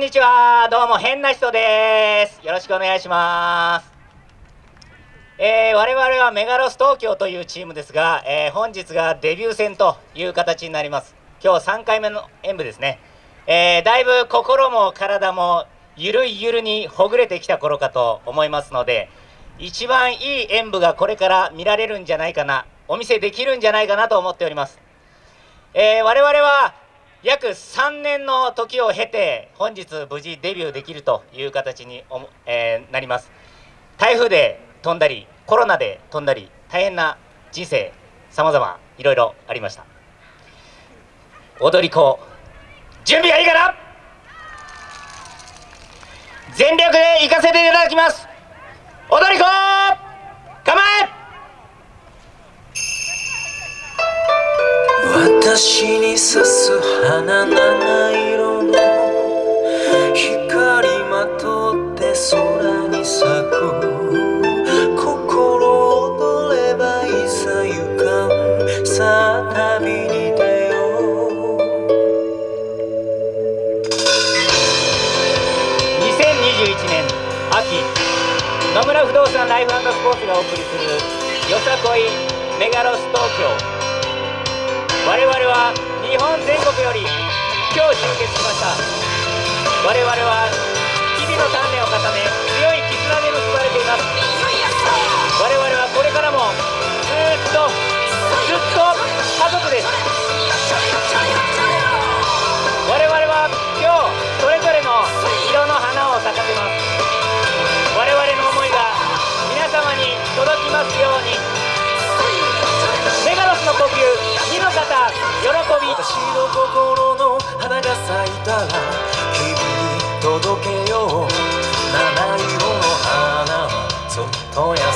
こんにちは、どうも変な人です。よろしくお願いします。えー、我々はメガロス東京というチームですが、えー、本日がデビュー戦という形になります。今日3回目の演舞ですね。えー、だいぶ心も体もゆるいゆるにほぐれてきた頃かと思いますので、一番いい演舞がこれから見られるんじゃないかな、お見せできるんじゃないかなと思っております。え、我々は約3年の時を経て本日無事デビューできるという形にえー、なります。台風で飛んだりコロナで飛んだり大変な人生さまざまいろいろありました。踊り子準備がいいかな？全力で行かせていただきます。踊り子私に刺す花七色の光まとって空に咲く。心躍ればいざ行かん。さあ旅に出よう。2021年秋野村不動産ライフスポーツがお送りするよさこいメガロス東京。我々は日本全国より今日集結しました。我々は日々の鍛錬を重ね強い絆で結ばれています。我々はこれからもの心の花が咲いたら君に届けよう。七色の花はそっとや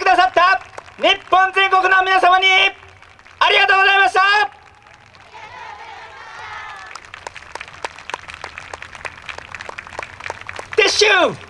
くださった日本全国の皆様にありがとうございました。撤収。